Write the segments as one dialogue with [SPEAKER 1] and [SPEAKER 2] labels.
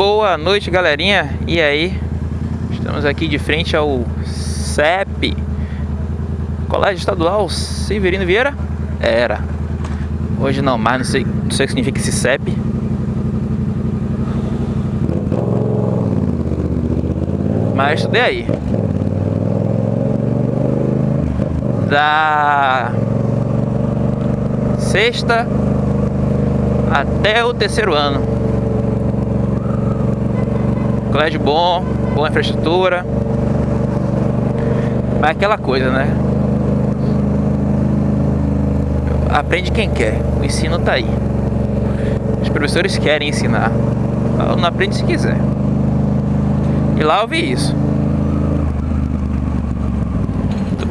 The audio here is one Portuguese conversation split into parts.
[SPEAKER 1] Boa noite, galerinha. E aí? Estamos aqui de frente ao CEP, Colégio Estadual Severino Vieira? Era. Hoje não mais, não sei, não sei o que significa esse CEP. Mas estudei aí. Da sexta até o terceiro ano. Colégio bom, boa infraestrutura. Mas é aquela coisa, né? Aprende quem quer. O ensino tá aí. Os professores querem ensinar. Não aprende se quiser. E lá eu vi isso.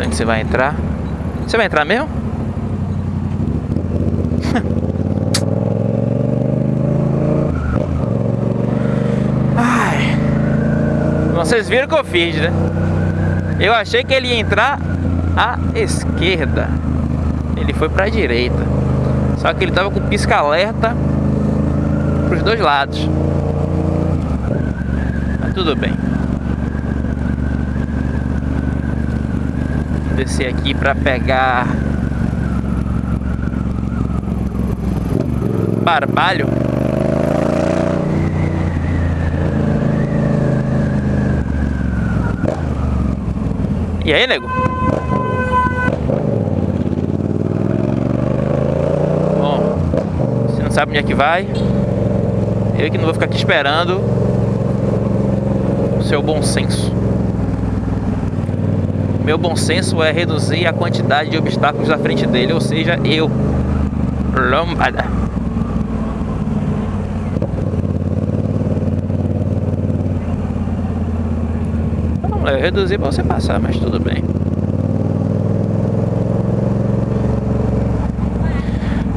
[SPEAKER 1] Que você vai entrar. Você vai entrar mesmo? Vocês viram o que eu fiz, né? Eu achei que ele ia entrar à esquerda. Ele foi para a direita. Só que ele tava com pisca-alerta para os dois lados. Mas tudo bem. Descer aqui para pegar barbalho. E aí, nego? Bom, você não sabe onde é que vai. Eu que não vou ficar aqui esperando o seu bom senso. Meu bom senso é reduzir a quantidade de obstáculos à frente dele, ou seja, eu. Lombada. Eu reduzi para você passar, mas tudo bem.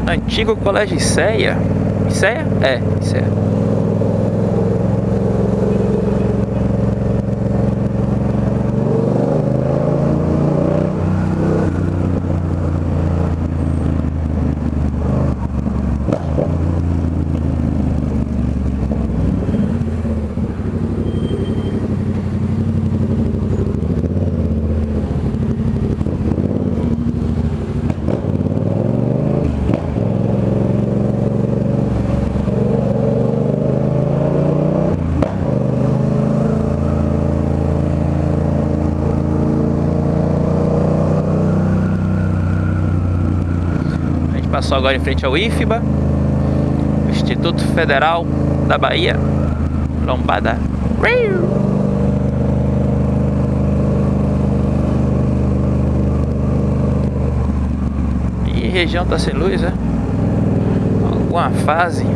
[SPEAKER 1] Antigo Colégio Iceia. Iceia? É, Iceia. Passou agora em frente ao IFBA, Instituto Federal da Bahia, Lombada. E região tá sem luz, é? Alguma fase?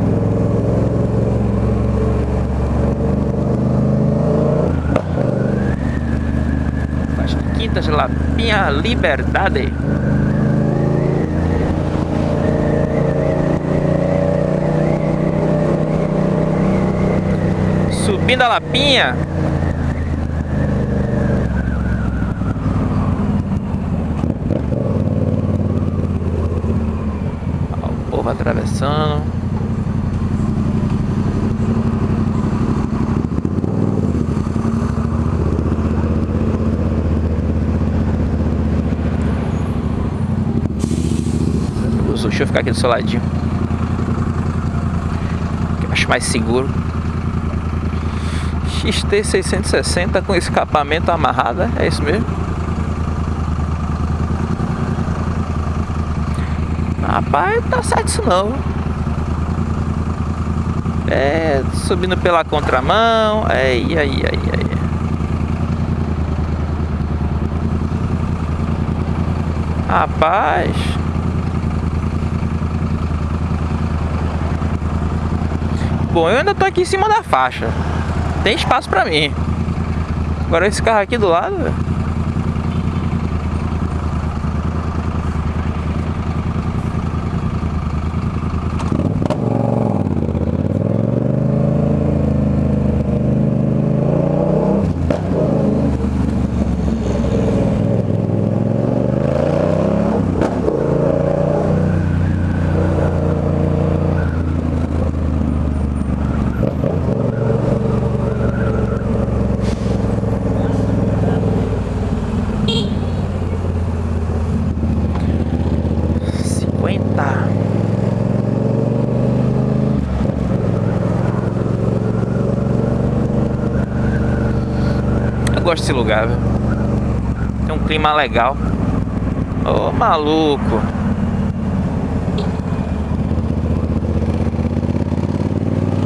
[SPEAKER 1] Acho que Quintas Lapinha Liberdade. Subindo a Lapinha. o povo atravessando. Deixa eu ficar aqui do seu ladinho. acho mais seguro. XT660 com escapamento amarrado, é isso mesmo? Rapaz, tá certo isso não. É, subindo pela contramão, aí, aí, aí, aí. Rapaz. Bom, eu ainda tô aqui em cima da faixa tem espaço pra mim. Agora esse carro aqui do lado, gosto desse lugar, viu? Tem um clima legal. Ô, maluco.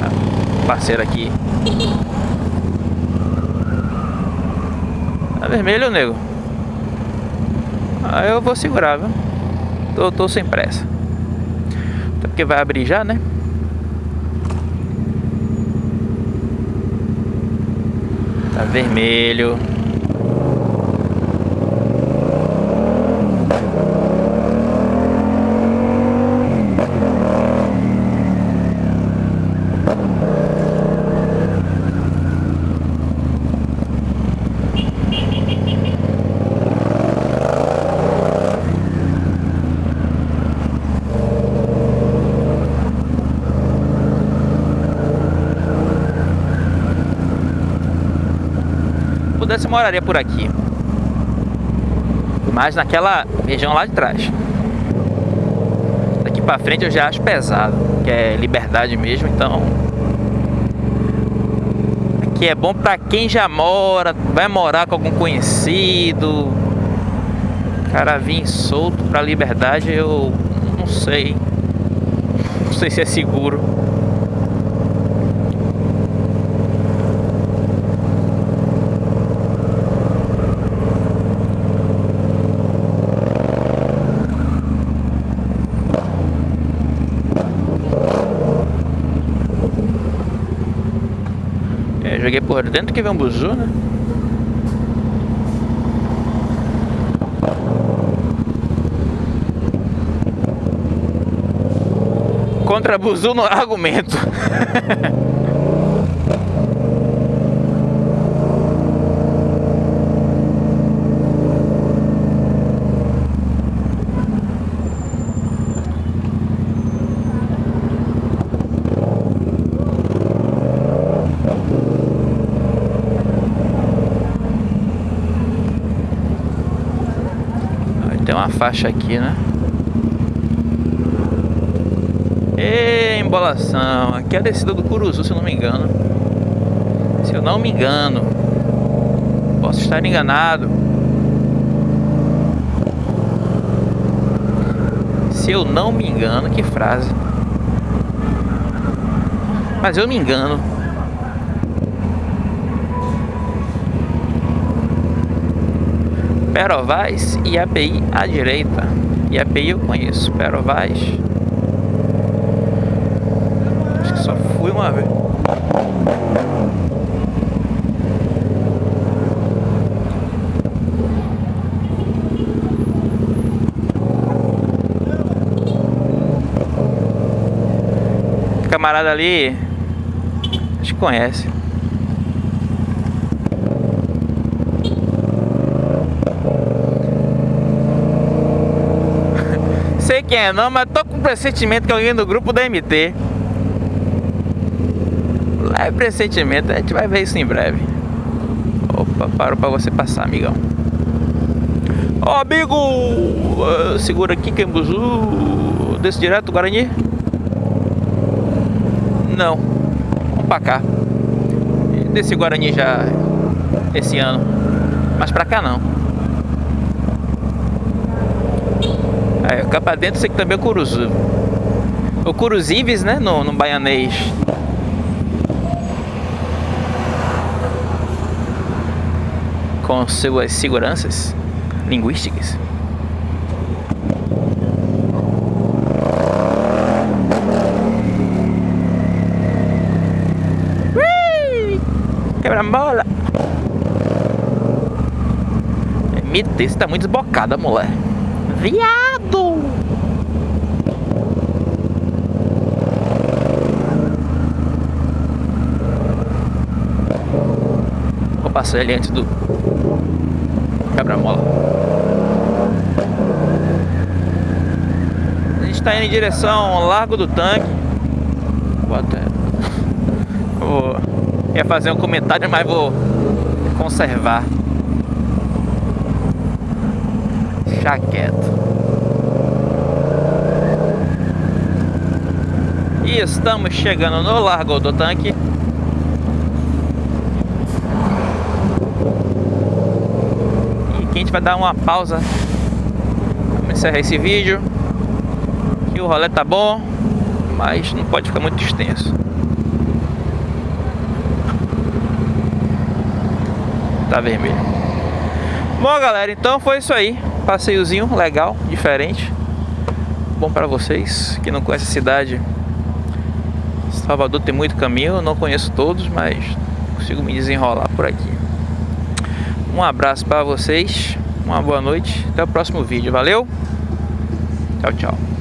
[SPEAKER 1] Ah, parceiro aqui. Tá vermelho, nego? Aí eu vou segurar, viu? Tô, tô sem pressa. Até porque vai abrir já, né? Tá vermelho. Moraria por aqui. Mas naquela região lá de trás. Daqui pra frente eu já acho pesado. Que é liberdade mesmo, então... Aqui é bom pra quem já mora, vai morar com algum conhecido. Cara, vir solto pra liberdade, eu não sei. Não sei se é seguro. Joguei por dentro que vem um buzu, né? Contra buzu no argumento. uma faixa aqui, né? E embolação. Aqui é a descida do Curuzu, se eu não me engano. Se eu não me engano. Posso estar enganado. Se eu não me engano, que frase. Mas eu me engano. Perovaz e API à direita. E API eu conheço, Perovaz. Acho que só fui uma vez. Camarada ali, acho que conhece. sei quem é não, mas tô com pressentimento que alguém do grupo da MT. Leve pressentimento, a gente vai ver isso em breve. Opa, parou pra você passar, amigão. Ó, amigo! Uh, segura aqui, Cambuzu. Desce direto, Guarani? Não. Vamos pra cá. Desci Guarani já esse ano. Mas pra cá não. É, cá pra dentro sei que também é curuzu. O curuzives, né? No, no baianês. Com suas seguranças linguísticas. Quebra-mola! MT, você tá muito desbocada, mulher. Viado! Vou passar ali antes do quebra-mola. A gente está indo em direção ao Largo do Tanque. Vou até... Vou... Ia fazer um comentário, mas vou conservar. deixar E estamos chegando no Largo do Tanque. gente vai dar uma pausa. Vamos encerrar esse vídeo. Que o rolê tá bom, mas não pode ficar muito extenso. Tá vermelho. Bom, galera, então foi isso aí. Passeiozinho legal, diferente. Bom para vocês que não conhecem a cidade. Salvador tem muito caminho, eu não conheço todos, mas consigo me desenrolar por aqui. Um abraço para vocês, uma boa noite, até o próximo vídeo, valeu? Tchau, tchau.